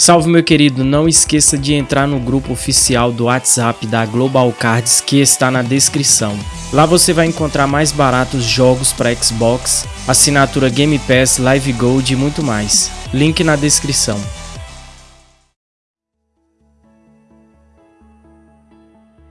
Salve meu querido, não esqueça de entrar no grupo oficial do WhatsApp da Global Cards que está na descrição. Lá você vai encontrar mais baratos jogos para Xbox, assinatura Game Pass, Live Gold e muito mais. Link na descrição.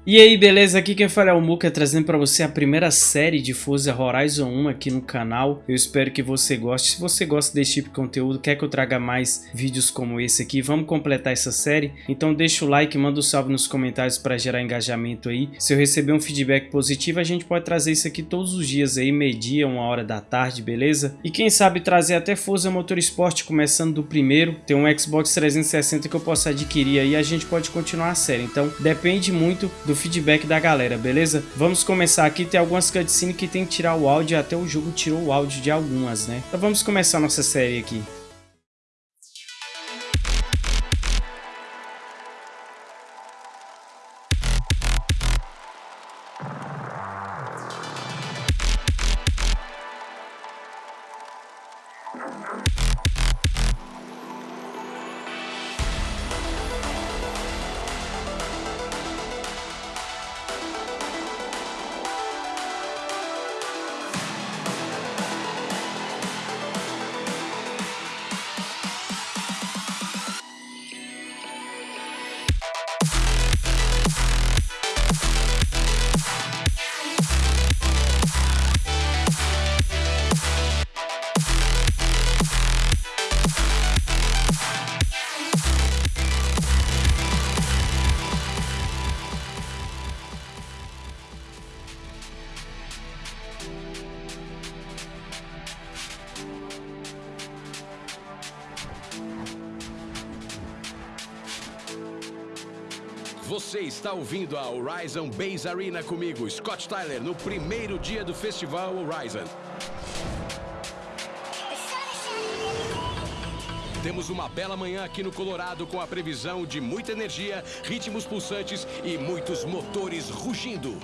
E aí, beleza? Aqui quem fala é o Muka, trazendo para você a primeira série de Forza Horizon 1 aqui no canal. Eu espero que você goste. Se você gosta desse tipo de conteúdo, quer que eu traga mais vídeos como esse aqui, vamos completar essa série? Então deixa o like, manda um salve nos comentários para gerar engajamento aí. Se eu receber um feedback positivo, a gente pode trazer isso aqui todos os dias aí, meio-dia, uma hora da tarde, beleza? E quem sabe trazer até Forza Motorsport começando do primeiro. Tem um Xbox 360 que eu posso adquirir aí, a gente pode continuar a série. Então depende muito do feedback da galera, beleza? Vamos começar aqui, tem algumas cutscenes que tem que tirar o áudio, até o jogo tirou o áudio de algumas, né? Então vamos começar nossa série aqui. Está ouvindo a Horizon Base Arena comigo, Scott Tyler, no primeiro dia do Festival Horizon. Temos uma bela manhã aqui no Colorado com a previsão de muita energia, ritmos pulsantes e muitos motores rugindo.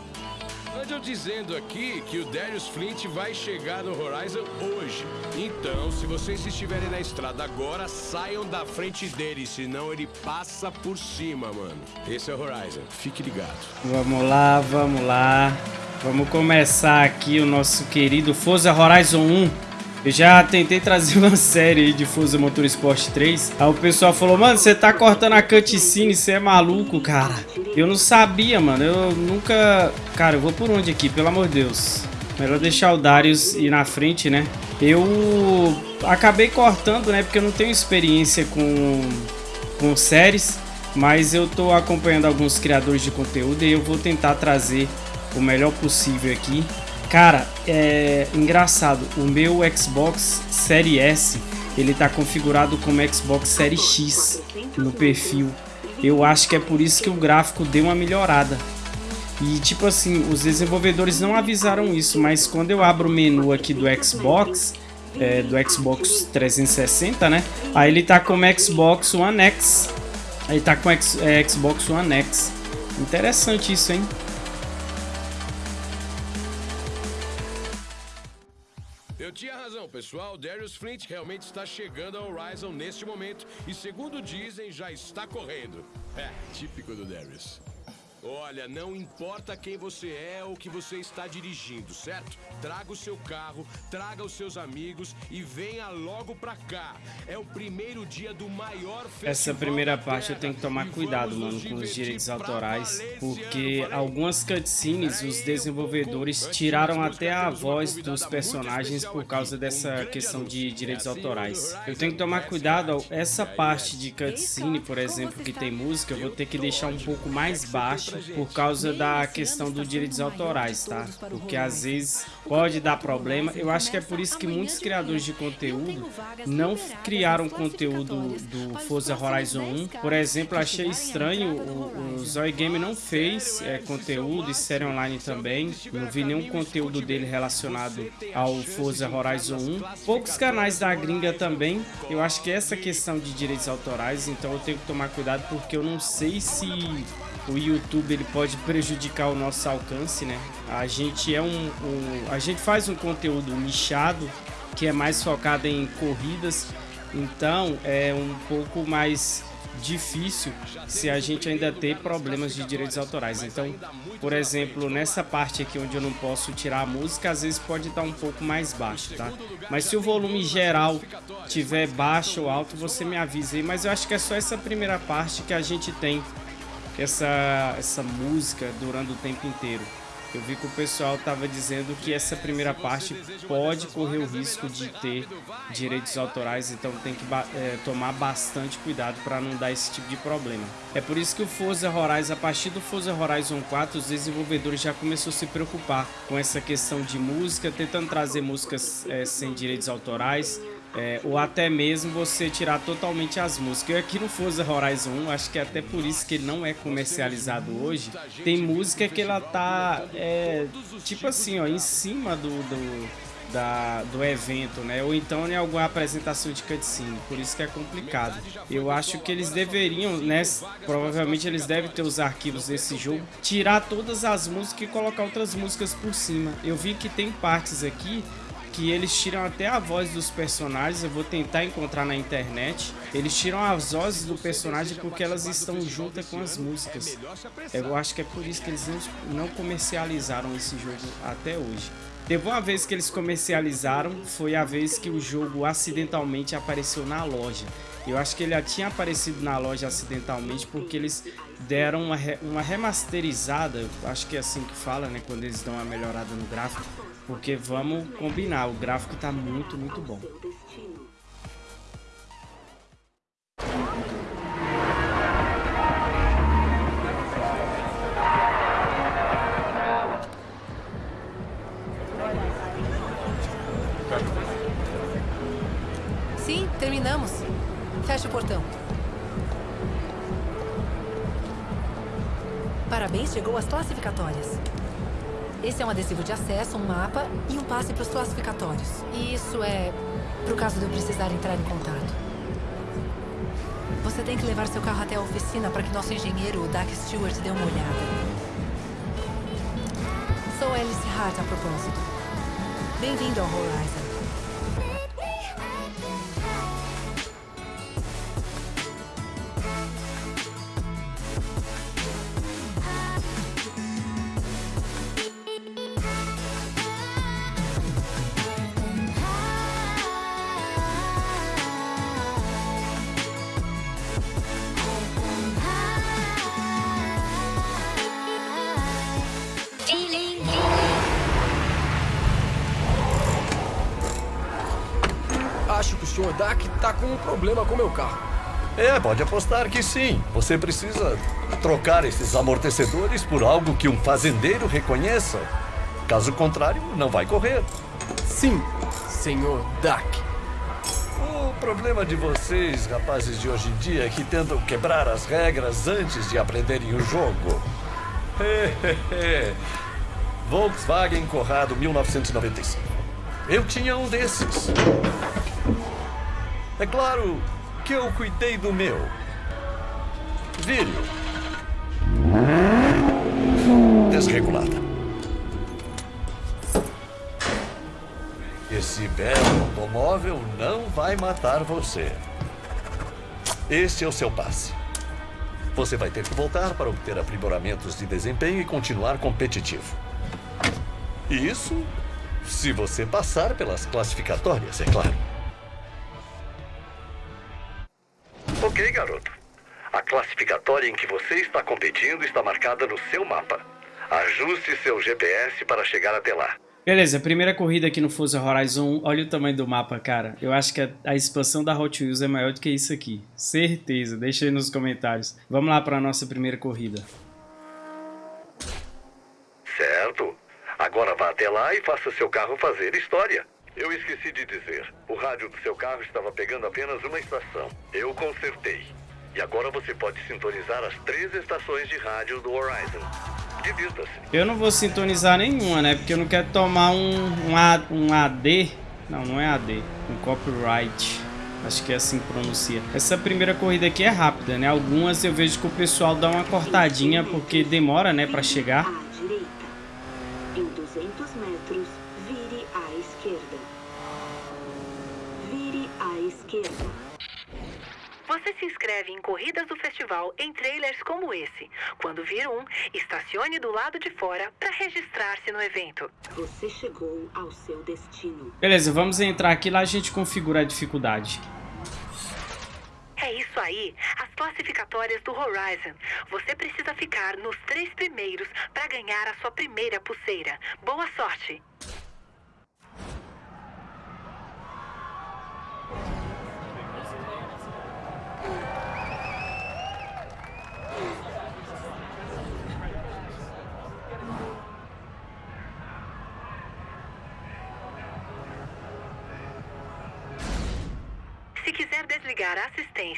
Ande eu dizendo aqui que o Darius Flint vai chegar no Horizon hoje. Então, se vocês estiverem na estrada agora, saiam da frente dele, senão ele passa por cima, mano. Esse é o Horizon, fique ligado. Vamos lá, vamos lá. Vamos começar aqui o nosso querido Forza Horizon 1. Eu já tentei trazer uma série aí de Forza Motorsport 3. Aí o pessoal falou, mano, você tá cortando a cutscene, você é maluco, cara. Eu não sabia, mano. Eu nunca... Cara, eu vou por onde aqui, pelo amor de Deus. Melhor deixar o Darius ir na frente, né? Eu acabei cortando, né? Porque eu não tenho experiência com, com séries. Mas eu tô acompanhando alguns criadores de conteúdo e eu vou tentar trazer o melhor possível aqui. Cara, é engraçado, o meu Xbox Série S, ele tá configurado como Xbox Série X no perfil. Eu acho que é por isso que o gráfico deu uma melhorada. E tipo assim, os desenvolvedores não avisaram isso, mas quando eu abro o menu aqui do Xbox, é, do Xbox 360, né? Aí ele tá como Xbox One X. Aí tá com X, é, Xbox One X. Interessante isso, hein? Tinha razão, pessoal. Darius Flint realmente está chegando ao Horizon neste momento e, segundo dizem, já está correndo. É, típico do Darius. Olha, não importa quem você é ou que você está dirigindo, certo? Traga o seu carro, traga os seus amigos e venha logo pra cá. É o primeiro dia do maior festival Essa primeira parte eu tenho que tomar cuidado, mano, com os direitos autorais, porque algumas cutscenes os desenvolvedores tiraram até a voz dos personagens por causa dessa questão de direitos autorais. Eu tenho que tomar cuidado, essa parte de cutscene, por exemplo, que tem música, eu vou ter que deixar um pouco mais baixo por causa da questão dos direitos autorais, tá? Porque às vezes pode dar problema. Eu acho que é por isso que muitos criadores de conteúdo não criaram conteúdo do Forza Horizon 1. Por exemplo, achei estranho, o, o Zoe Game não fez é, conteúdo e série online também. Não vi nenhum conteúdo dele relacionado ao Forza Horizon 1. Poucos canais da gringa também. Eu acho que essa questão de direitos autorais, então eu tenho que tomar cuidado porque eu não sei se o YouTube ele pode prejudicar o nosso alcance, né? A gente é um, um, a gente faz um conteúdo nichado que é mais focado em corridas Então é um pouco mais difícil se a gente ainda ter problemas de direitos autorais. Então, por exemplo, nessa parte aqui onde eu não posso tirar a música, às vezes pode estar um pouco mais baixo, tá? Mas se o volume geral tiver baixo ou alto, você me avisa aí. Mas eu acho que é só essa primeira parte que a gente tem essa, essa música durando o tempo inteiro. Eu vi que o pessoal estava dizendo que essa primeira parte pode correr o risco de ter direitos autorais, então tem que é, tomar bastante cuidado para não dar esse tipo de problema. É por isso que o Forza Horizon, a partir do Forza Horizon 4, os desenvolvedores já começaram a se preocupar com essa questão de música, tentando trazer músicas é, sem direitos autorais, é, ou até mesmo você tirar totalmente as músicas. Eu aqui no Forza Horizon 1, acho que é até por isso que ele não é comercializado hoje, tem música que ela tá, é, tipo assim, ó, em cima do, do, da, do evento, né? Ou então em alguma apresentação de cutscene, por isso que é complicado. Eu acho que eles deveriam, né? Provavelmente eles devem ter os arquivos desse jogo, tirar todas as músicas e colocar outras músicas por cima. Eu vi que tem partes aqui que eles tiram até a voz dos personagens, eu vou tentar encontrar na internet. Eles tiram as vozes do personagem porque elas estão juntas com as músicas. Eu acho que é por isso que eles não comercializaram esse jogo até hoje. Teve uma vez que eles comercializaram, foi a vez que o jogo acidentalmente apareceu na loja. Eu acho que ele já tinha aparecido na loja acidentalmente porque eles deram uma, re uma remasterizada, acho que é assim que fala, né, quando eles dão uma melhorada no gráfico, porque vamos combinar, o gráfico tá muito, muito bom. Isso é para o caso de eu precisar entrar em contato. Você tem que levar seu carro até a oficina para que nosso engenheiro, o Dak Stewart, dê uma olhada. Sou Alice Hart a propósito. Bem-vindo ao Horizon. Um problema com meu carro. É, pode apostar que sim. Você precisa trocar esses amortecedores por algo que um fazendeiro reconheça. Caso contrário, não vai correr. Sim, Sr. Dak. O problema de vocês, rapazes de hoje em dia, é que tentam quebrar as regras antes de aprenderem o jogo. Volkswagen Corrado 1995. Eu tinha um desses. É claro que eu cuidei do meu. Vírio. Desregulada. Esse belo automóvel não vai matar você. Este é o seu passe. Você vai ter que voltar para obter aprimoramentos de desempenho e continuar competitivo. Isso se você passar pelas classificatórias, é claro. Ok, garoto. A classificatória em que você está competindo está marcada no seu mapa. Ajuste seu GPS para chegar até lá. Beleza, primeira corrida aqui no Forza Horizon 1. Olha o tamanho do mapa, cara. Eu acho que a, a, expansão da Hot Wheels é maior do que isso aqui. Certeza. Deixa aí nos comentários. Vamos lá para a nossa primeira corrida. Certo. Agora vá até lá e faça seu carro fazer história. Eu esqueci de dizer. O rádio do seu carro estava pegando apenas uma estação. Eu consertei. E agora você pode sintonizar as três estações de rádio do Horizon. Divirta-se. Eu não vou sintonizar nenhuma, né? Porque eu não quero tomar um, um, A, um AD. Não, não é AD. Um copyright. Acho que é assim que pronuncia. Essa primeira corrida aqui é rápida, né? Algumas eu vejo que o pessoal dá uma cortadinha porque demora, né, para chegar. À direita. Em 200 metros, Você se inscreve em corridas do festival em trailers como esse. Quando vir um, estacione do lado de fora para registrar-se no evento. Você chegou ao seu destino. Beleza, vamos entrar aqui lá a gente configura a dificuldade. É isso aí, as classificatórias do Horizon. Você precisa ficar nos três primeiros para ganhar a sua primeira pulseira. Boa sorte!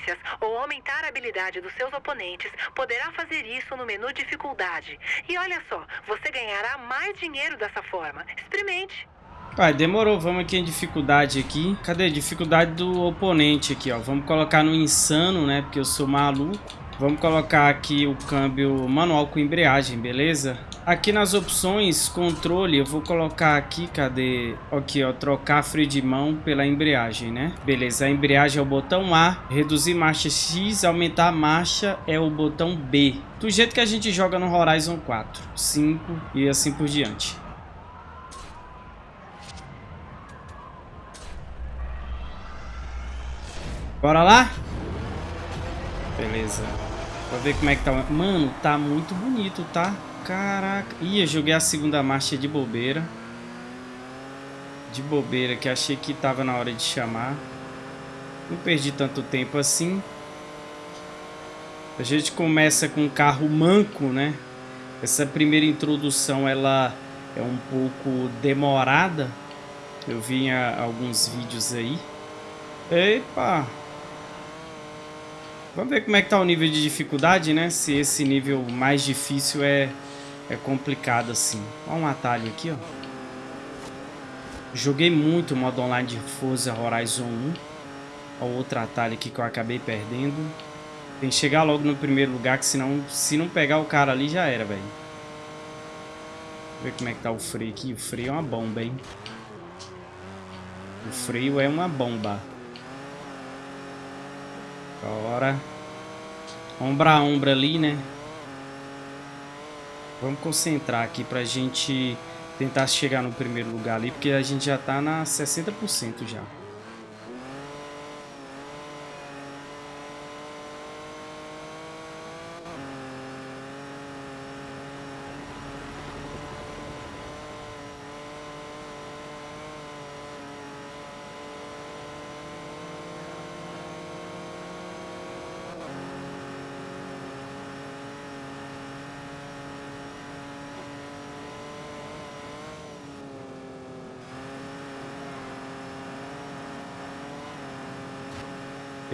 Assistências ou aumentar a habilidade dos seus oponentes, poderá fazer isso no menu dificuldade. E olha só, você ganhará mais dinheiro dessa forma. Experimente. Pai, demorou. Vamos aqui em dificuldade aqui. Cadê? Dificuldade do oponente aqui, ó. Vamos colocar no insano, né? Porque eu sou maluco. Vamos colocar aqui o câmbio manual com embreagem, beleza? Aqui nas opções, controle, eu vou colocar aqui, cadê? Aqui, ó, trocar freio de mão pela embreagem, né? Beleza, a embreagem é o botão A, reduzir marcha X, aumentar a marcha é o botão B. Do jeito que a gente joga no Horizon 4, 5 e assim por diante. Bora lá? Beleza. Pra ver como é que tá. Mano, tá muito bonito, tá? Caraca. Ih, eu joguei a segunda marcha de bobeira. De bobeira, que achei que tava na hora de chamar. Não perdi tanto tempo assim. A gente começa com um carro manco, né? Essa primeira introdução, ela é um pouco demorada. Eu vi alguns vídeos aí. Epa! Vamos ver como é que tá o nível de dificuldade, né? Se esse nível mais difícil é, é complicado assim. Olha um atalho aqui, ó. Joguei muito o modo online de Forza Horizon 1. Olha outro atalho aqui que eu acabei perdendo. Tem que chegar logo no primeiro lugar, que senão, se não pegar o cara ali, já era, velho. Ver como é que tá o freio aqui. O freio é uma bomba, hein? O freio é uma bomba. Bora. Ombra a ombra ali, né? Vamos concentrar aqui pra gente tentar chegar no primeiro lugar ali, porque a gente já tá na 60% já.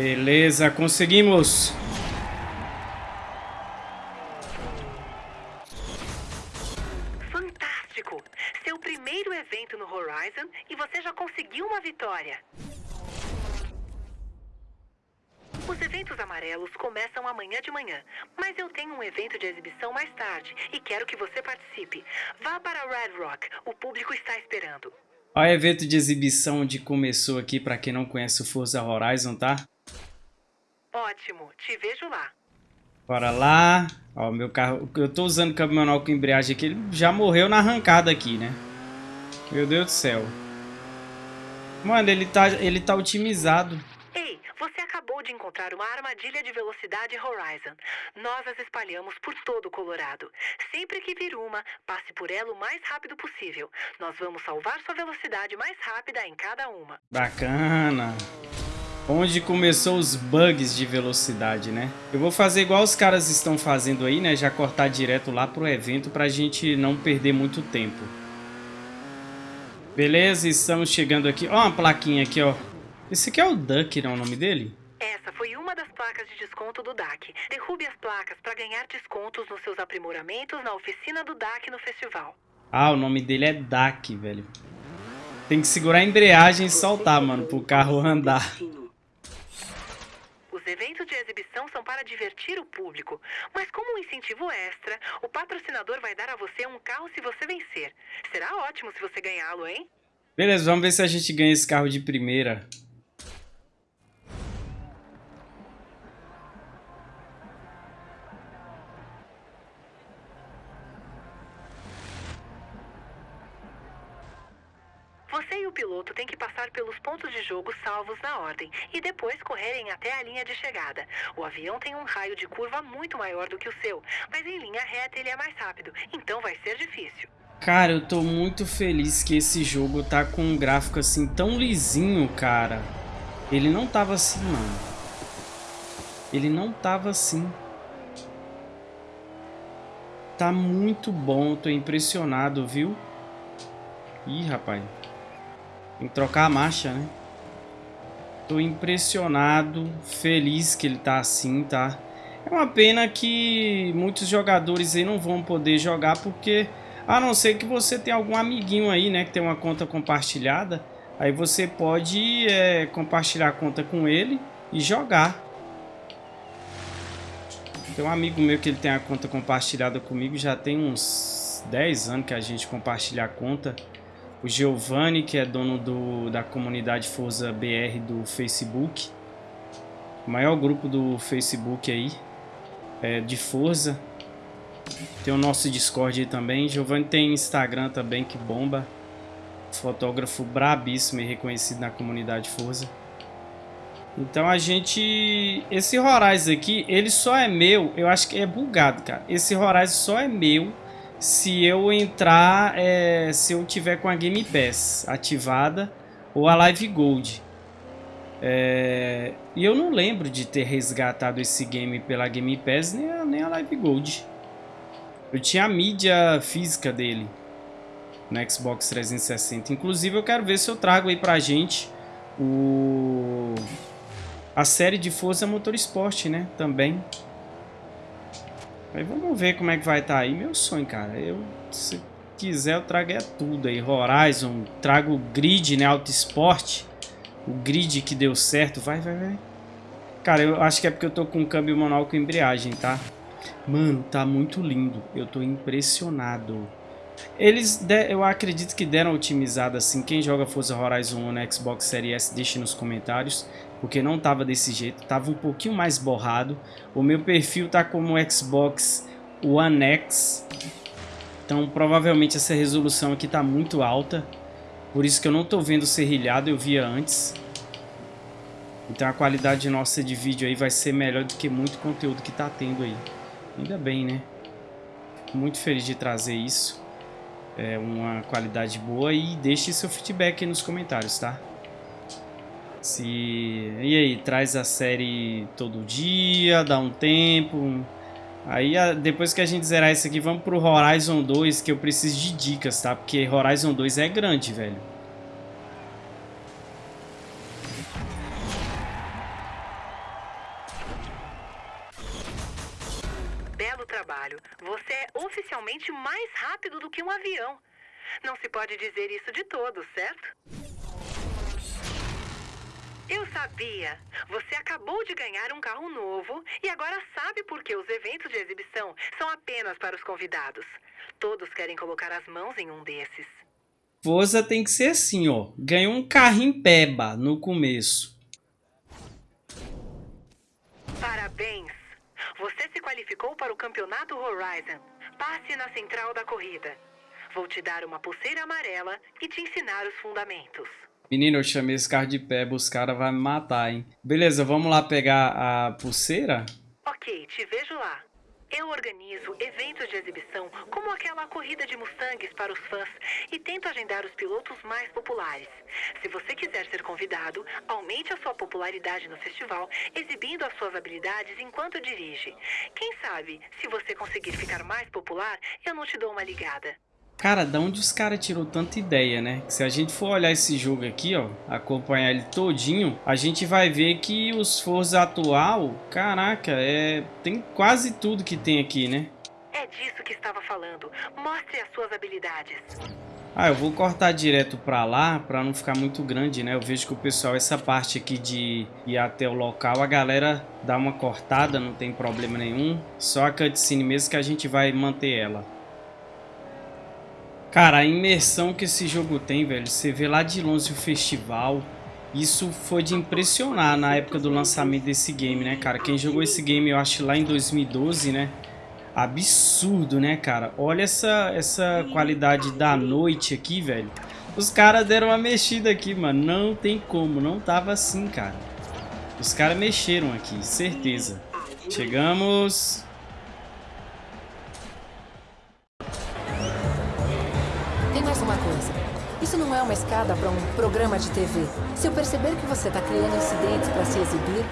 Beleza, conseguimos. Fantástico! Seu primeiro evento no Horizon e você já conseguiu uma vitória. Os eventos amarelos começam amanhã de manhã, mas eu tenho um evento de exibição mais tarde e quero que você participe. Vá para Red Rock, o público está esperando. Olha o evento de exibição onde começou aqui, para quem não conhece o Forza Horizon, tá? Ótimo, te vejo lá. Bora lá. Ó, meu carro. Eu tô usando o câmbio manual com embreagem aqui. Ele já morreu na arrancada aqui, né? Meu Deus do céu. Mano, ele tá, ele tá otimizado. Ei, você acabou de encontrar uma armadilha de velocidade Horizon. Nós as espalhamos por todo o Colorado. Sempre que vir uma, passe por ela o mais rápido possível. Nós vamos salvar sua velocidade mais rápida em cada uma. Bacana. Onde começou os bugs de velocidade, né? Eu vou fazer igual os caras estão fazendo aí, né? Já cortar direto lá pro evento pra gente não perder muito tempo. Beleza, estamos chegando aqui. Ó uma plaquinha aqui, ó. Esse aqui é o Duck, não é o nome dele? Essa foi uma das placas de desconto do DAC. Derrube as placas para ganhar descontos nos seus aprimoramentos na oficina do DAC no festival. Ah, o nome dele é DAC, velho. Tem que segurar a embreagem e soltar, mano, pro carro andar. Os eventos de exibição são para divertir o público, mas como um incentivo extra, o patrocinador vai dar a você um carro se você vencer. Será ótimo se você ganhá-lo, hein? Beleza, vamos ver se a gente ganha esse carro de primeira. O piloto têm que passar pelos pontos de jogo salvos na ordem e depois correrem até a linha de chegada. O avião tem um raio de curva muito maior do que o seu, mas em linha reta ele é mais rápido, então vai ser difícil. Cara, eu tô muito feliz que esse jogo tá com um gráfico assim tão lisinho, cara. Ele não tava assim, não. Ele não tava assim. Tá muito bom, tô impressionado, viu? Ih, rapaz. Tem que trocar a marcha, né? Tô impressionado, feliz que ele tá assim, tá? É uma pena que muitos jogadores aí não vão poder jogar porque... A não ser que você tenha algum amiguinho aí, né? Que tem uma conta compartilhada. Aí você pode é, compartilhar a conta com ele e jogar. Tem um amigo meu que ele tem a conta compartilhada comigo. Já tem uns 10 anos que a gente compartilha a conta o Giovanni, que é dono do, da comunidade Forza BR do Facebook. O maior grupo do Facebook aí, é, de Forza. Tem o nosso Discord aí também. Giovanni tem Instagram também, que bomba. Fotógrafo brabíssimo e reconhecido na comunidade Forza. Então a gente... Esse Horizon aqui, ele só é meu... Eu acho que é bugado, cara. Esse Horizon só é meu se eu entrar, é, se eu tiver com a Game Pass ativada ou a Live Gold. É, e eu não lembro de ter resgatado esse game pela Game Pass nem a, nem a Live Gold. Eu tinha a mídia física dele no Xbox 360. Inclusive eu quero ver se eu trago aí pra gente o a série de Forza Motorsport, né, também. Aí vamos ver como é que vai estar tá aí. Meu sonho, cara. Eu, se quiser, eu trago é tudo aí. Horizon, trago o grid, né? Auto Sport. O grid que deu certo. Vai, vai, vai. Cara, eu acho que é porque eu tô com câmbio manual com embreagem, tá? Mano, tá muito lindo. Eu tô impressionado. Eles, eu acredito que deram otimizada assim. Quem joga Forza Horizon 1 no Xbox Series S, deixe nos comentários porque não tava desse jeito, tava um pouquinho mais borrado. O meu perfil tá como Xbox One X, então provavelmente essa resolução aqui tá muito alta, por isso que eu não tô vendo serrilhado, eu via antes. Então a qualidade nossa de vídeo aí vai ser melhor do que muito conteúdo que tá tendo aí. Ainda bem, né? Muito feliz de trazer isso. É uma qualidade boa e deixe seu feedback nos comentários, tá? Se... E aí, traz a série todo dia, dá um tempo... Aí, depois que a gente zerar isso aqui, vamos pro Horizon 2, que eu preciso de dicas, tá? Porque Horizon 2 é grande, velho. Você é oficialmente mais rápido do que um avião. Não se pode dizer isso de todos, certo? Eu sabia. Você acabou de ganhar um carro novo e agora sabe por que os eventos de exibição são apenas para os convidados. Todos querem colocar as mãos em um desses. Forza tem que ser assim, ó. Ganhou um carrinho peba no começo. Parabéns. Você se qualificou para o Campeonato Horizon. Passe na central da corrida. Vou te dar uma pulseira amarela e te ensinar os fundamentos. Menino, eu chamei esse carro de pé, os caras vão me matar, hein? Beleza, vamos lá pegar a pulseira? Ok, te vejo lá. Eu organizo eventos de exibição, como aquela corrida de Mustangs para os fãs, e tento agendar os pilotos mais populares. Se você quiser ser convidado, aumente a sua popularidade no festival, exibindo as suas habilidades enquanto dirige. Quem sabe, se você conseguir ficar mais popular, eu não te dou uma ligada. Cara, da onde os caras tirou tanta ideia, né? Se a gente for olhar esse jogo aqui, ó, acompanhar ele todinho, a gente vai ver que os Forza atual, caraca, é tem quase tudo que tem aqui, né? É disso que estava falando. Mostre as suas habilidades. Ah, eu vou cortar direto pra lá, pra não ficar muito grande, né? Eu vejo que o pessoal, essa parte aqui de ir até o local, a galera dá uma cortada, não tem problema nenhum. Só a cutscene mesmo que a gente vai manter ela. Cara, a imersão que esse jogo tem, velho, você vê lá de longe o festival, isso foi de impressionar na época do lançamento desse game, né, cara? Quem jogou esse game, eu acho, lá em 2012, né? Absurdo, né, cara? Olha essa, essa qualidade da noite aqui, velho. Os caras deram uma mexida aqui, mano. Não tem como. Não tava assim, cara. Os caras mexeram aqui, certeza. Chegamos. Uma escada para um programa de TV. Se eu perceber que você está criando incidentes para se exibir,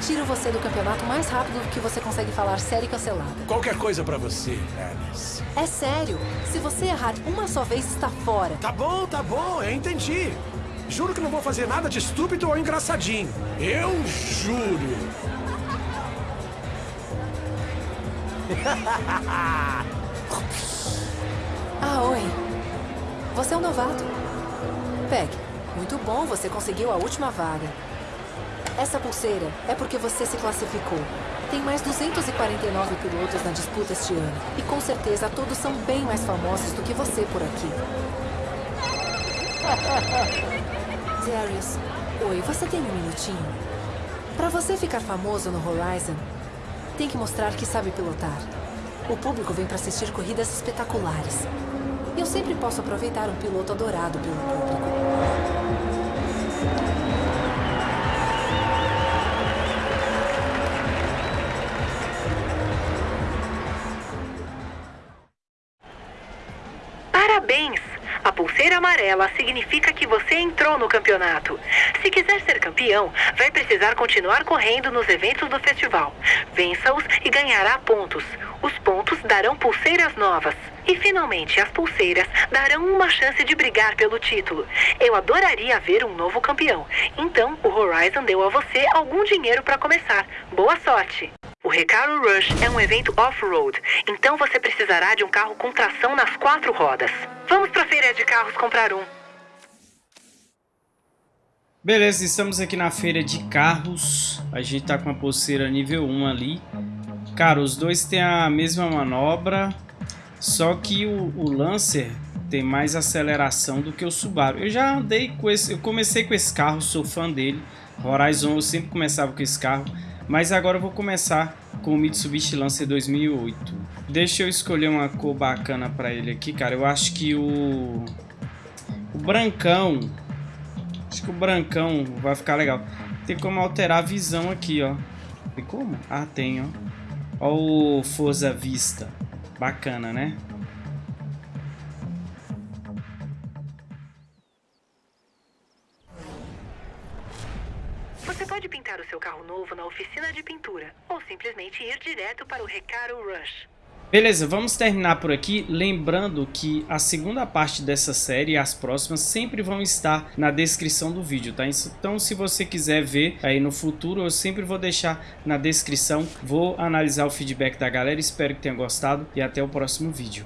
tiro você do campeonato mais rápido que você consegue falar sério e cancelado. Qualquer coisa pra você, Alice. É sério. Se você errar uma só vez, está fora. Tá bom, tá bom, eu entendi. Juro que não vou fazer nada de estúpido ou engraçadinho. Eu juro. Ah, oi. Você é um novato. Peg, muito bom, você conseguiu a última vaga. Essa pulseira é porque você se classificou. Tem mais 249 pilotos na disputa este ano. E com certeza todos são bem mais famosos do que você por aqui. Darius, oi, você tem um minutinho? Para você ficar famoso no Horizon, tem que mostrar que sabe pilotar. O público vem para assistir corridas espetaculares. Eu sempre posso aproveitar um piloto adorado pelo público. Parabéns! A pulseira amarela significa que você entrou no campeonato. Se quiser ser campeão, vai precisar continuar correndo nos eventos do festival. Vença-os e ganhará pontos. Darão pulseiras novas. E finalmente, as pulseiras darão uma chance de brigar pelo título. Eu adoraria ver um novo campeão. Então, o Horizon deu a você algum dinheiro para começar. Boa sorte! O Recaro Rush é um evento off-road, então você precisará de um carro com tração nas quatro rodas. Vamos pra feira de carros comprar um. Beleza, estamos aqui na feira de carros. A gente tá com a pulseira nível 1 ali. Cara, os dois têm a mesma manobra, só que o, o Lancer tem mais aceleração do que o Subaru. Eu já andei com esse, eu comecei com esse carro, sou fã dele. Horizon eu sempre começava com esse carro. Mas agora eu vou começar com o Mitsubishi Lancer 2008. Deixa eu escolher uma cor bacana para ele aqui, cara. Eu acho que o... O brancão... Acho que o brancão vai ficar legal. Tem como alterar a visão aqui, ó. Tem como? Ah, tem, ó. Ó o Forza Vista. Bacana, né? Você pode pintar o seu carro novo na oficina de pintura ou simplesmente ir direto para o Recaro Rush. Beleza, vamos terminar por aqui, lembrando que a segunda parte dessa série e as próximas sempre vão estar na descrição do vídeo, tá? Então se você quiser ver aí no futuro, eu sempre vou deixar na descrição, vou analisar o feedback da galera, espero que tenha gostado e até o próximo vídeo.